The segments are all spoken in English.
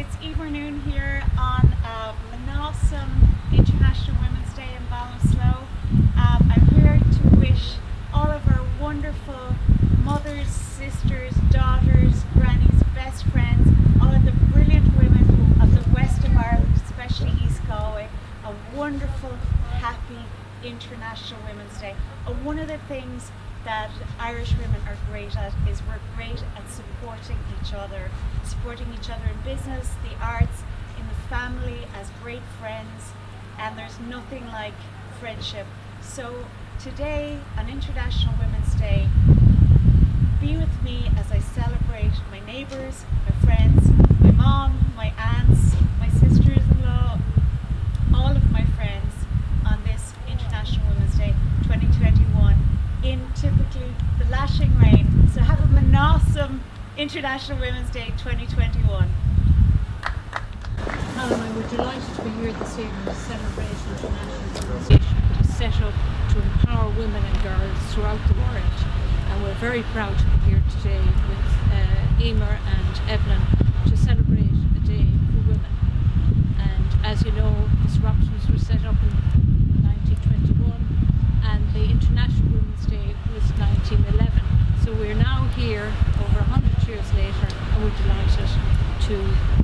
It's Eva Noon here on um, an awesome International Women's Day in Ballinasloe. Um, I'm here to wish all of our wonderful mothers, sisters, daughters, grannies, best friends, all of the brilliant women of the west of Ireland, especially East Galway, a wonderful, happy International Women's Day. And one of the things that Irish women are great at is we're great at supporting each other, supporting each other in business, the arts, in the family, as great friends, and there's nothing like friendship. So today, on International Women's Day, be with me as I celebrate my neighbours, my friends, my mom, my aunts, my sisters-in-law, all of my friends on this International Women's Day 2021 in typically the lashing rain. So have an awesome International Women's Day 2021. Helen, we were delighted to be here this evening to celebrate International Women's Day, which set up to empower women and girls throughout the world. And we're very proud to be here today with uh, Emer and Evelyn to celebrate a day for women. And as you know, disruptions were set up in 1921 and the International Women's Day was 1911. So we're now here over 100 years and we're delighted to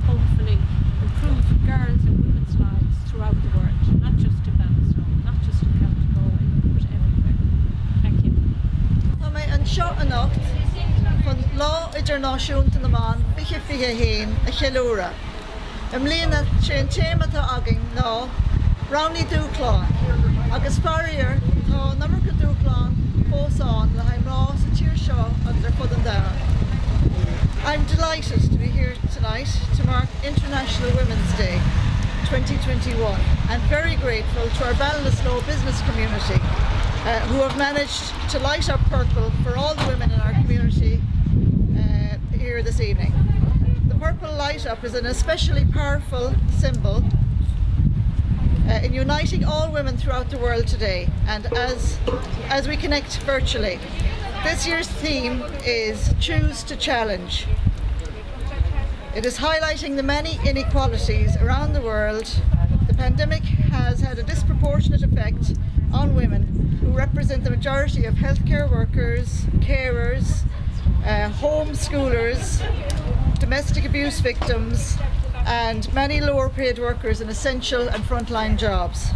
hopefully improve girls and women's lives throughout the world, not just in Ballinasloe, not just in County Galway, but everywhere. Thank you. Tá mé an seo annacht chun lá idirnáisiúnta naán fiche fihe héin a cheúra. Am líana sé an téimetá agin ná Rowney dúláán, I'm delighted to be here tonight to mark International Women's Day 2021 and very grateful to our Ballinasloe business community uh, who have managed to light up purple for all the women in our community uh, here this evening. The purple light up is an especially powerful symbol uh, in uniting all women throughout the world today and as, as we connect virtually. This year's theme is Choose to Challenge. It is highlighting the many inequalities around the world. The pandemic has had a disproportionate effect on women who represent the majority of healthcare workers, carers, uh, homeschoolers, domestic abuse victims and many lower paid workers in essential and frontline jobs.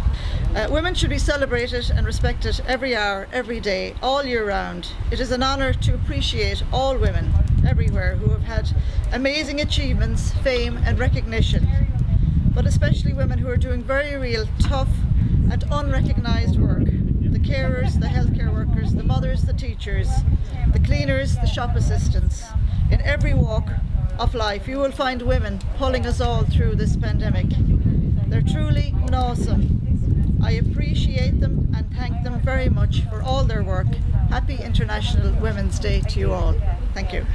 Uh, women should be celebrated and respected every hour, every day, all year round. It is an honour to appreciate all women everywhere who have had amazing achievements, fame and recognition, but especially women who are doing very real, tough and unrecognised work. Carers, the healthcare workers, the mothers, the teachers, the cleaners, the shop assistants. In every walk of life you will find women pulling us all through this pandemic. They're truly awesome. I appreciate them and thank them very much for all their work. Happy International Women's Day to you all. Thank you.